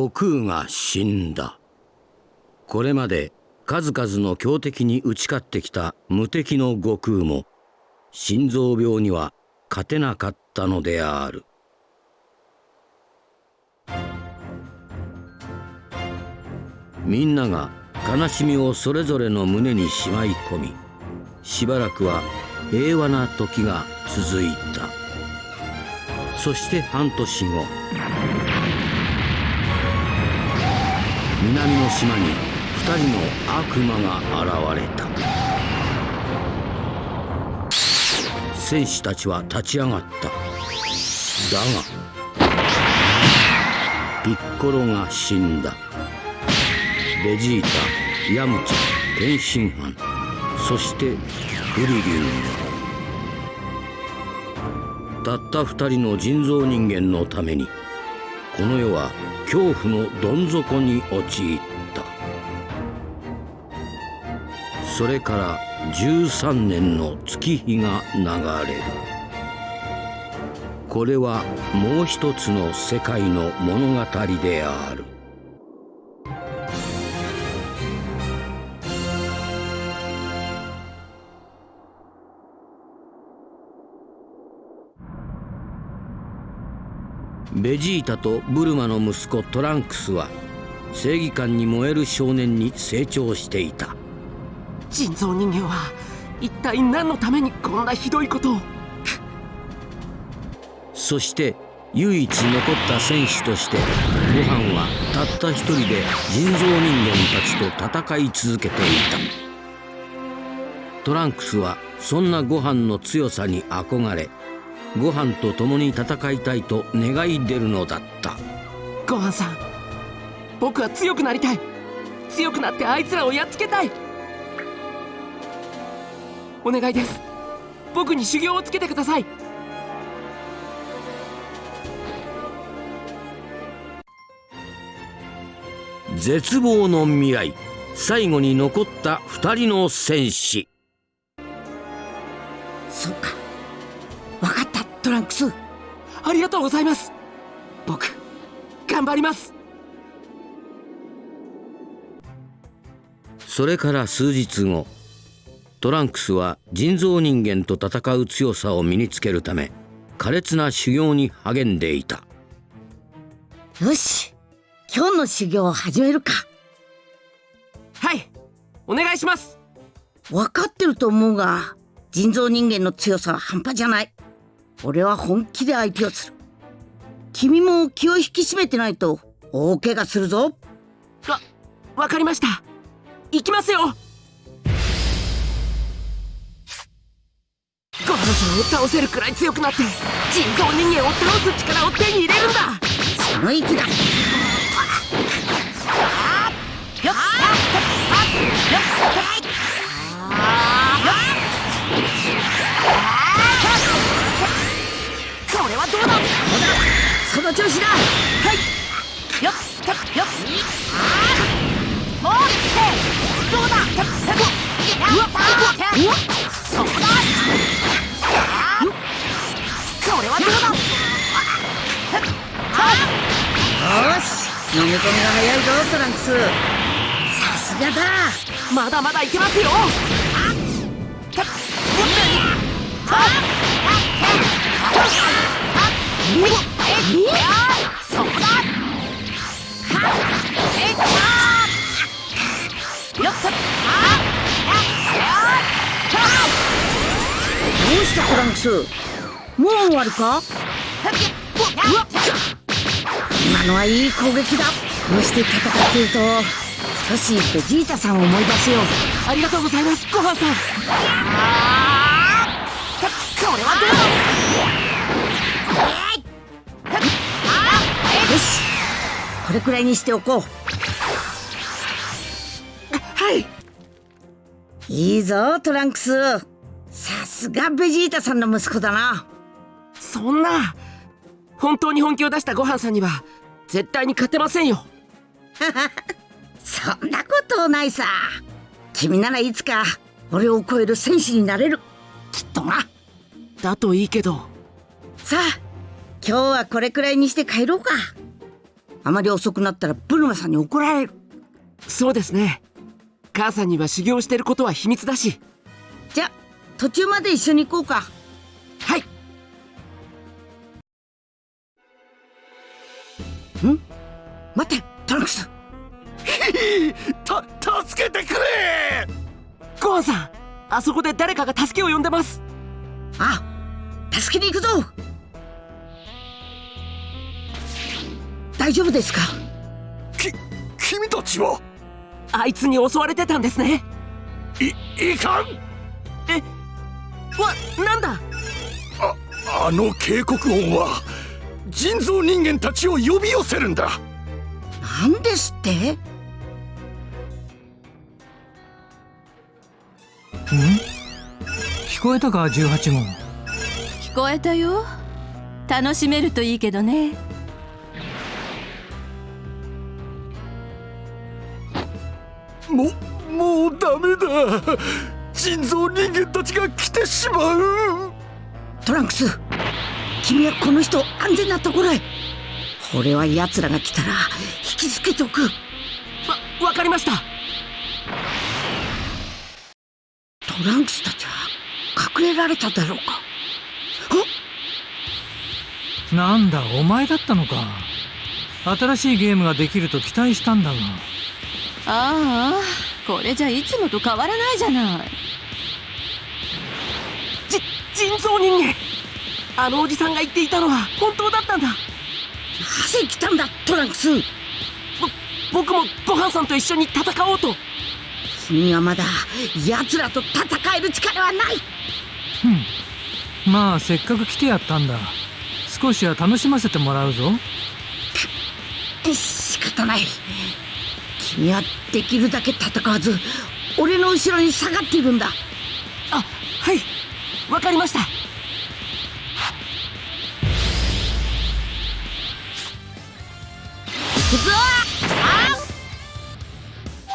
悟空が死んだ。これまで数々の強敵に打ち勝ってきた無敵の悟空も心臓病には勝てなかったのである。みんなが悲しみをそれぞれの胸にしまい込みしばらくは平和な時が続いた。そして半年後南の島に二人の悪魔が現れた。戦士たちは立ち上がった。だがピッコロが死んだ。ベジータヤムチャ天津飯そしてフリリュウたった二人の人造人間のためにこの世は恐怖のどん底に陥った。それから13年の月日が流れる。これはもう一つの世界の物語である。ベジータとブルマの息子トランクスは正義感に燃える少年に成長していた。人造人間は一体何のためにこんなひどいことを。そして唯一残った戦士としてご飯はたった一人で人造人間たちと戦い続けていた。トランクスはそんなご飯の強さに憧れご飯と共に戦いたいと願い出るのだった。ご飯さん僕は強くなりたい。強くなってあいつらをやっつけたい。お願いです。僕に修行をつけてください。絶望の未来。最後に残った二人の戦士。そうかトランクス。ありがとうございます。僕頑張ります。それから数日後トランクスは人造人間と戦う強さを身につけるため苛烈な修行に励んでいた。よし。今日の修行を始めるか。はい。お願いします。分かってると思うが人造人間の強さは半端じゃない俺は本気で相手をする。君も気を引き締めてないと大怪我するぞ。わわかりました。行きますよ。ゴハンさんを倒せるくらい強くなって人造人間を倒す力を手に入れるんだ。その息だ。よっどうだ？その調子だはいよっよっもうってどうだ？うわうわそこだこれはどうだよし飲み込みが早いぞトランクスさすがだまだまだいけますよたっどうしたトランクスもう終わりか今のはいい攻撃だこうして戦っていると少しベジータさんを思い出すよありがとうございますごはんさんこれはどうしこれくらいにしておこう。はい。いいぞトランクス。さすがベジータさんの息子だな。そんな本当に本気を出したごはんさんには絶対に勝てませんよ。そんなことないさ。君ならいつか俺を超える戦士になれる。きっとな。だといいけど。さあ今日はこれくらいにして帰ろうか。あまり遅くなったらブルマさんに怒られる。そうですね。母さんには修行してることは秘密だし。じゃあ途中まで一緒に行こうか。はい。待ってトランクス。た助けてくれ！ごはんさんあそこで誰かが助けを呼んでます。あ助けに行くぞ大丈夫ですか？き君たちは？あいつに襲われてたんですね。いいかん！えわなんだ？ああの警告音は人造人間たちを呼び寄せるんだ。なんですって？聞こえたか？18号聞こえたよ。楽しめるといいけどねももうダメだ。人造人間たちが来てしまう。トランクス君はこの人を安全なところへ。俺は奴らが来たら引きつけておく。わわかりました。トランクスたちは隠れられただろうか。なんだお前だったのか。新しいゲームができると期待したんだがああこれじゃいつもと変わらないじゃない。じ人造人間。あのおじさんが言っていたのは本当だったんだ。なぜ来たんだトランクス。ぼ僕もごはんさんと一緒に戦おうと。君はまだ奴らと戦える力はない。まあせっかく来てやったんだ。少しは楽しませてもらうぞ。仕方ない君はできるだけ戦わず俺の後ろに下がっているんだ。あはい。わかりました。行くぞあ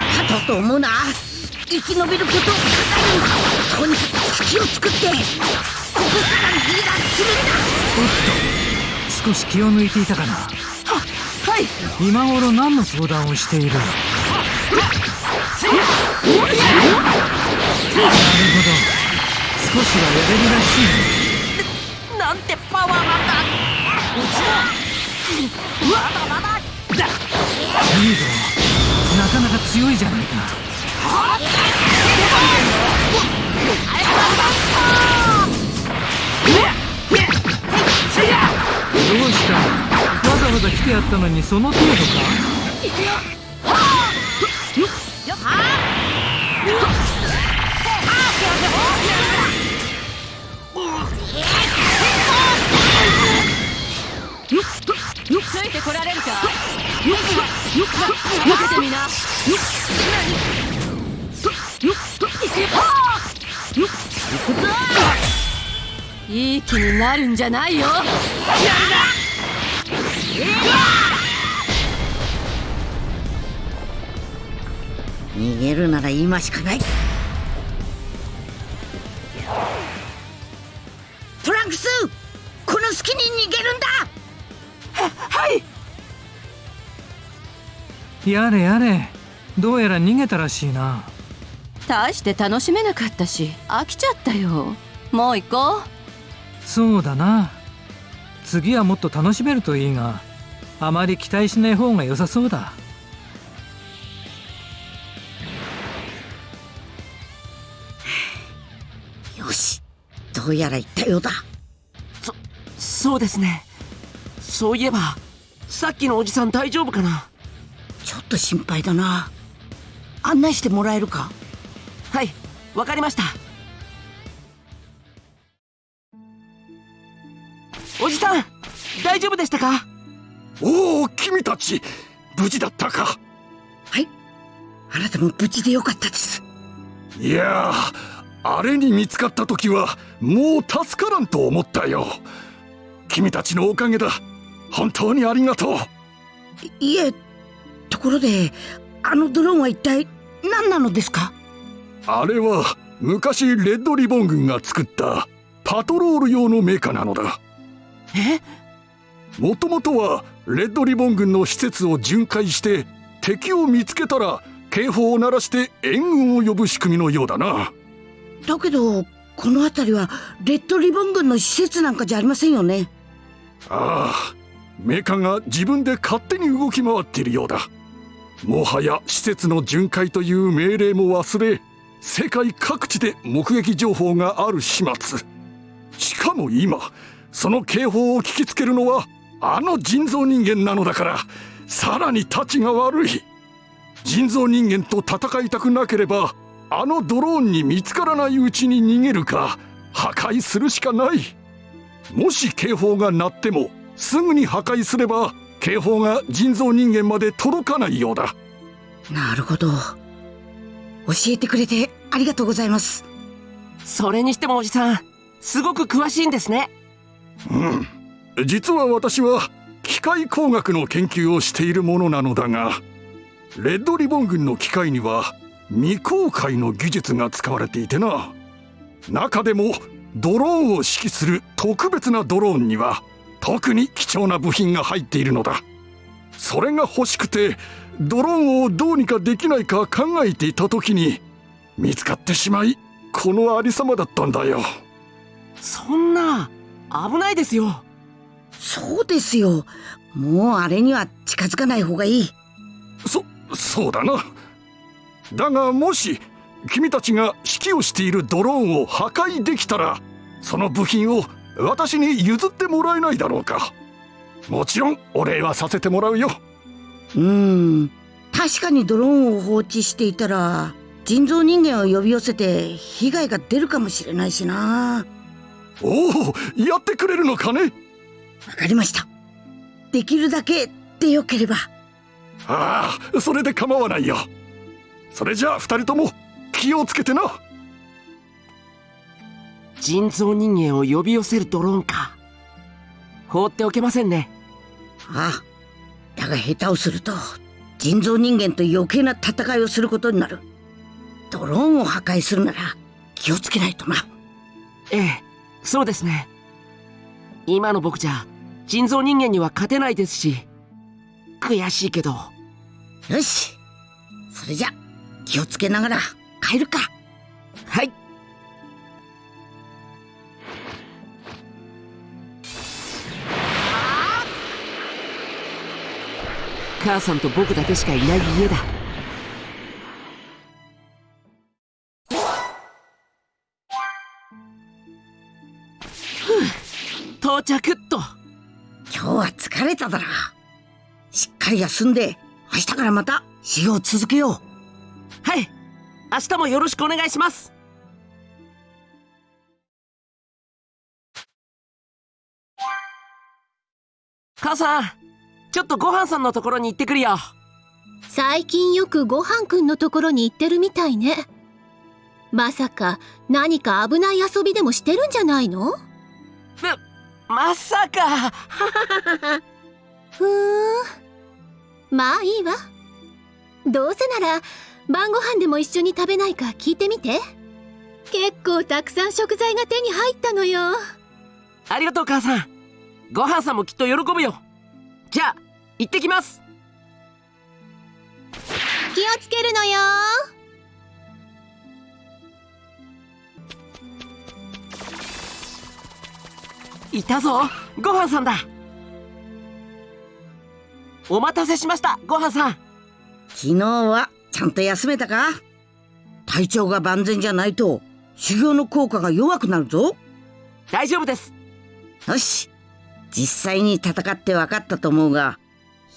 勝とうと思うな。生き延びることをとにかく隙を作ってここからリーダーするんだ。少し気を抜いていたかない今頃何の相談をしている？なるほど。少しはやれるらしいななんてパワーなんだ。まだまだだいいぞ。なかなか強いじゃないか。どうした？わざ来てやったのにその程度か？ついてこられるか任せてみないい気になるんじゃないよ逃げるなら今しかない。トランクスこの隙に逃げるんだ。はい。やれやれ。どうやら逃げたらしいな。大して楽しめなかったし飽きちゃったよ。もう行こう。そうだな。次はもっと楽しめるといいがあまり期待しない方が良さそうだ。よし。どうやら言ったようだ。そそうですね。そういえばさっきのおじさん大丈夫かな？ちょっと心配だな。案内してもらえるか？はいわかりました。おじさん大丈夫でしたか？おお君たち無事だったか。はい。あなたも無事でよかったです。いやあれに見つかった時はもう助からんと思ったよ。君たちのおかげだ。本当にありがとう。いいえところであのドローンは一体何なのですか？あれは昔レッドリボン軍が作ったパトロール用のメカなのだ。え？もともとはレッドリボン軍の施設を巡回して敵を見つけたら警報を鳴らして援軍を呼ぶ仕組みのようだな。だけどこの辺りはレッドリボン軍の施設なんかじゃありませんよね。ああメカが自分で勝手に動き回っているようだ。もはや施設の巡回という命令も忘れ世界各地で目撃情報がある始末。しかも今その警報を聞きつけるのはあの人造人間なのだからさらにたちが悪い。人造人間と戦いたくなければあのドローンに見つからないうちに逃げるか破壊するしかない。もし警報が鳴ってもすぐに破壊すれば警報が人造人間まで届かないようだ。なるほど。教えてくれてありがとうございます。それにしてもおじさんすごく詳しいんですね。うん実は私は機械工学の研究をしているものなのだがレッドリボン軍の機械には未公開の技術が使われていてな。中でもドローンを指揮する特別なドローンには特に貴重な部品が入っているのだ。それが欲しくてドローンをどうにかできないか考えていた時に見つかってしまいこのありさまだったんだよ。そんな危ないですよ。そうですよ。もうあれには近づかない方がいい。そそうだな。だがもし君たちが指揮をしているドローンを破壊できたらその部品を私に譲ってもらえないだろうか。もちろんお礼はさせてもらうよ。うーん。確かにドローンを放置していたら人造人間を呼び寄せて被害が出るかもしれないしな。おおやってくれるのかねわかりました。できるだけでよければ。ああそれで構わないよ。それじゃあ二人とも気をつけてな。人造人間を呼び寄せるドローンか。放っておけませんね。ああだが下手をすると人造人間と余計な戦いをすることになる。ドローンを破壊するなら気をつけないとな。ええそうですね今の僕じゃ人造人間には勝てないですし。悔しいけど。よし。それじゃ気をつけながら帰るか。はい。母さんと僕だけしかいない家だふう到着っと。今日は疲れただろしっかり休んで明日からまた修行を続けよう。はい。明日もよろしくお願いします。母さんちょっとごはんさんのところに行ってくるよ。最近よくごはんくんのところに行ってるみたいね。まさか何か危ない遊びでもしてるんじゃないの？まさか。ふーん。まあいいわ。どうせなら晩ご飯でも一緒に食べないか聞いてみて。結構たくさん食材が手に入ったのよ。ありがとう母さん。ごはんさんもきっと喜ぶよ。じゃあ行ってきます。気をつけるのよいたぞ。ごはんさんだ。お待たせしましたごはんさん。昨日はちゃんと休めたか？体調が万全じゃないと修行の効果が弱くなるぞ。大丈夫です。よし。実際に戦って分かったと思うが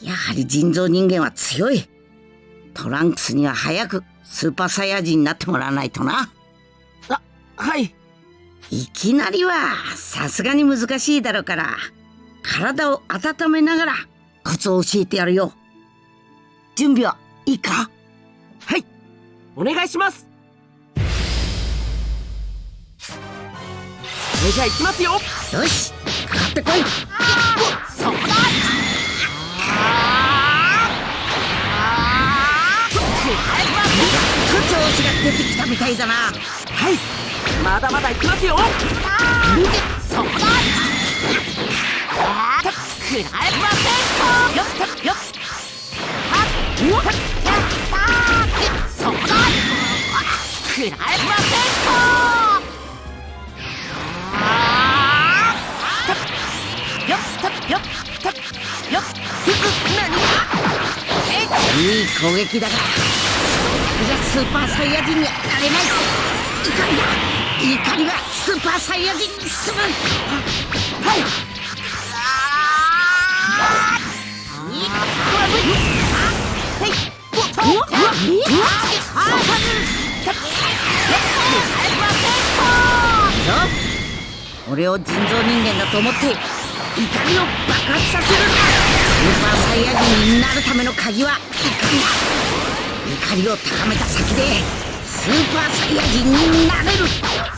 やはり人造人間は強い。トランクスには早くスーパーサイヤ人になってもらわないとな。あはいいきなりはさすがに難しいだろうから体を温めながらコツを教えてやるよ。準備はいいか？はい。お願いします。それじゃあ行きますよ。よし。かかってこい。そ こだコツを教出てきたみたいだなは。いまだまだ行きますよ。そこだあーっくらえませんよっよっはっよっやったーそこだくらえませんあーよっとよっよっふく何いい攻撃だがじゃスーパーサイヤ人にはなれない怒りだ怒りがスーパーサイヤ人に進むはい俺を人造人間だと思って怒りを爆発させるスーパーサイヤ人になるための鍵は怒りだ怒りを高めた先でスーパーサイヤ人になれる。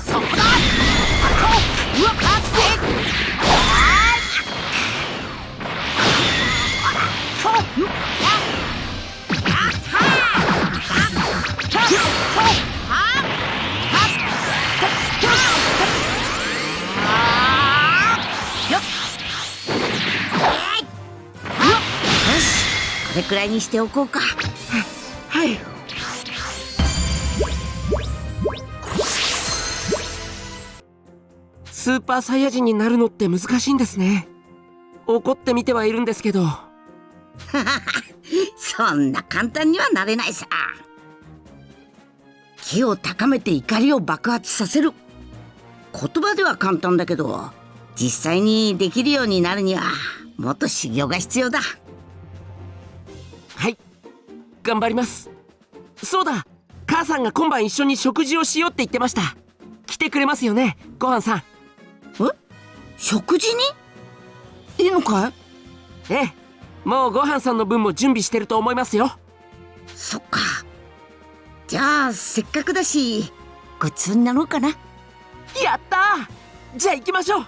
そこだ。うわっよしこれくらいにしておこうかスーパーサイヤ人になるのって難しいんですね。怒ってみてはいるんですけど。そんな簡単にはなれないさ。気を高めて怒りを爆発させる。言葉では簡単だけど実際にできるようになるにはもっと修行が必要だ。はい。頑張ります。そうだ。母さんが今晩一緒に食事をしようって言ってました。来てくれますよねごはんさん食事に？いいのかい？ええ。もうごはんさんの分も準備してると思いますよ。そっか。じゃあせっかくだしごちそうになろうかな。やったー！じゃあ行きましょう